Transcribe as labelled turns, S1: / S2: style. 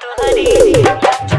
S1: to hurry.